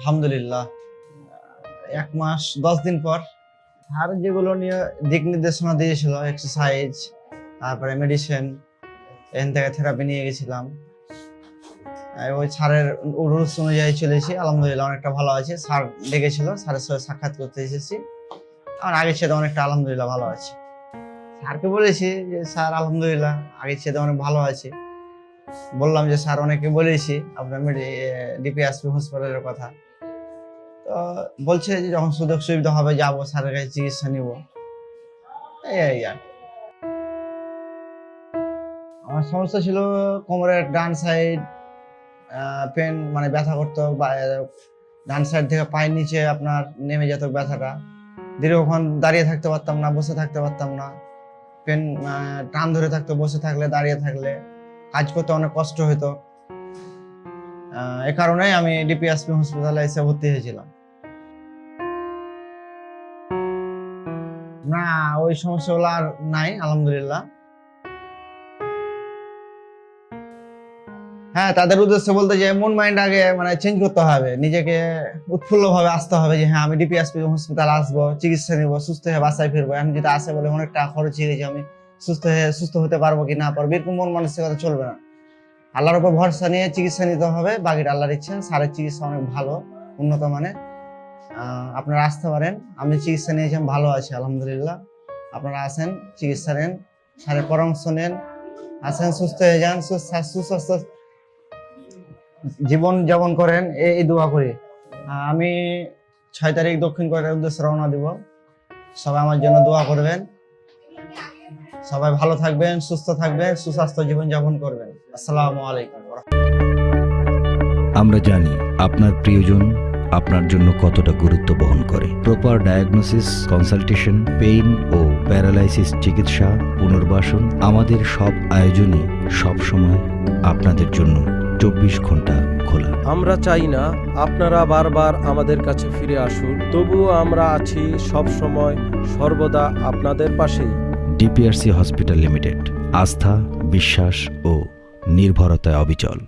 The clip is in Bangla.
আলহামদুলিল্লাহ। এক মাস, দশ দিন পর আর যেগুলো নিয়ে দিক নির্দেশনা দিয়েছিল এক্সারসাইজ তারপরে মেডিসিন এখান থেকে থেরাপি নিয়ে গেছিলাম। ওই স্যারের রুলস অনুযায়ী চলেছি, আলহামদুলিল্লাহ অনেকটা ভালো আছে। স্যার ডেকেছিল, স্যারের সাথে সাক্ষাৎ করতে এসেছি। আর আগের সাথে অনেকটা আলহামদুলিল্লাহ ভালো আছে। স্যারকে বলেছি যে, স্যার, আলহামদুলিল্লাহ, আগের সাথে অনেক ভালো আছে। বললাম যে, স্যার অনেকে বলেছি, আপনার ডিপিএসপি হসপিটালের কথা। বলছে যে যখন সুযোগ সুবিধা হবে যাব, স্যারের কাছে চিকিৎসা নিব। এই আর আমার সমস্যা ছিল কোমরের ডান সাইড পেন মানে ব্যথা করতো, বা, ডান সাইড থেকে পায়ের নিচে আপনার নেমে যেত ব্যথাটা। দীর্ঘক্ষণ দাঁড়িয়ে থাকতে পারতাম না, বসে থাকতে পারতাম না। পেন টান ধরে থাকতো, বসে থাকলে, দাঁড়িয়ে থাকলে। কাজ করতে অনেক কষ্ট হতো এ কারণেই আমি ডিপিএসপি হসপিটালে এসে ভর্তি হয়েছিলাম। না, ওই সমস্যাগুলো আর নাই, আলহামদুলিল্লাহ। হ্যাঁ তাদের উদ্দেশ্যে বলতে যে মন মাইন্ড আগে মানে চেঞ্জ করতে হবে, নিজেকে উৎফুল্ল ভাবে আসতে হবে যে হ্যাঁ আমি ডিপিএসপি হসপিটাল আসব, চিকিৎসা নিবো, সুস্থ হয়ে বাসায় ফিরবো। এখন যদি আসে বলে অনেকটা খরচ হয়ে গেছে, আমি সুস্থ হয়ে, সুস্থ হতে পারব কি না পারব এরকম মন মানসিকতা চলবে না। আল্লাহর উপর ভরসা নিয়ে চিকিৎসা নিতে হবে, বাকিটা আল্লাহর ইচ্ছা, সারের চিকিৎসা অনেক ভালো, উন্নত মানে আপনারা আসতে পারেন। আমি চিকিৎসা নিয়েছি ভালো আছি, আলহামদুলিল্লাহ। আপনারা আসেন চিকিৎসা নেন স্যারের পরামর্শ নেন, আসেন, সুস্থ হয়ে যান সুস্বাস্থ্য জীবন যাপন করেন এই দোয়া করি। আমি ছয় তারিখ দক্ষিণ কোরিয়ার উদ্দেশ্যে রওনা দিব। সবাই আমার জন্য দোয়া করবেন। সবাই ভালো থাকবেন, সুস্থ থাকবেন, সুস্বাস্থ্য জীবন যাপন করবেন। আসসালামু আলাইকুম। আমরা জানি আপনার প্রিয়জন আপনার জন্য কতটা গুরুত্ব বহন করে। প্রপার ডায়াগনোসিস কনসালটেশন পেইন ও প্যারালাইসিস চিকিৎসা পুনর্বাসন আমাদের সব আয়োজনই সবসময় আপনাদের জন্য চব্বিশ ঘণ্টা খোলা। আমরা চাই না আপনারা বারবার আমাদের কাছে ফিরে আসুন তবুও আমরা আছি সব সময় সর্বদা আপনাদের পাশেই। ডিপিআরসি হসপিটাল লিমিটেড আস্থা বিশ্বাস ও নির্ভরতায় অবিচল।